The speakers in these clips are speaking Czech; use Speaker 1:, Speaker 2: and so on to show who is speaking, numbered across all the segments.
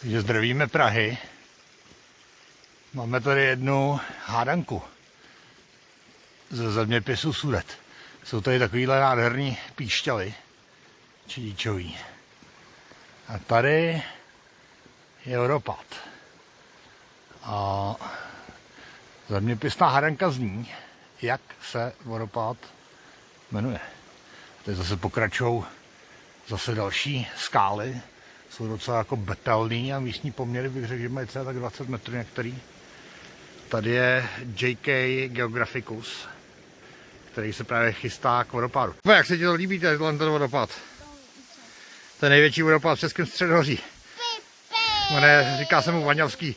Speaker 1: Takže zdravíme Prahy. Máme tady jednu hádanku ze zeměpisu Sudet. Jsou tady takovýhle nádherný píšťaly, čidíčový. A tady je vodopád. A zeměpisná hádanka zní, jak se vodopád jmenuje. Teď zase pokračují zase další skály, jsou docela jako betelný a místní poměry bych řekl, že mají třeba tak 20 metrů některý. Tady je JK Geographicus, který se právě chystá k vodopádu. No, jak se ti to líbí, ten vodopád? To je největší vodopád v Českém středohoří. Jmenuje, říká se mu Vaňavský,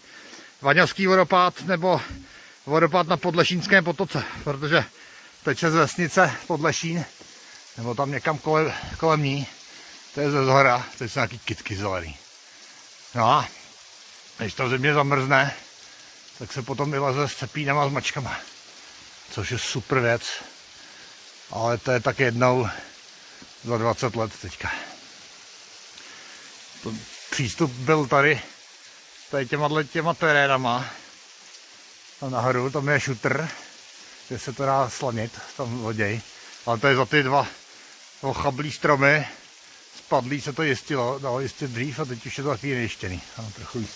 Speaker 1: Vaňavský vodopád nebo vodopád na Podlešínském potoce, protože teče z vesnice Podlešín, nebo tam někam kolem, kolem ní. To je ze zhora, to jsou nějaký kitky zelený. No a když to země zamrzne, tak se potom vyleze s cepínama a s mačkama. Což je super věc. Ale to je tak jednou za 20 let teďka. To přístup byl tady, tady těma, těma terénama. Tam nahoru, tam je šutr, kde se to dá slanit, tam loděj. Ale to je za ty dva ochablý stromy, spadlý se to jistilo, dalo jistit dřív a teď už je to takový nejštěný. Ano, trochu víc,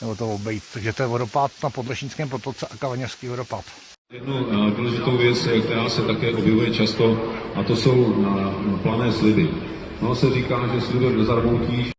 Speaker 1: nebo to obejít. Takže to je vodopád na Podlešínském potoce a Kavaněřský vodopád.
Speaker 2: Jednu eh, důležitou věc, eh, která se také objevuje často, a to jsou na, na plané sliby. No se říká, že slibem nezarmoutíš,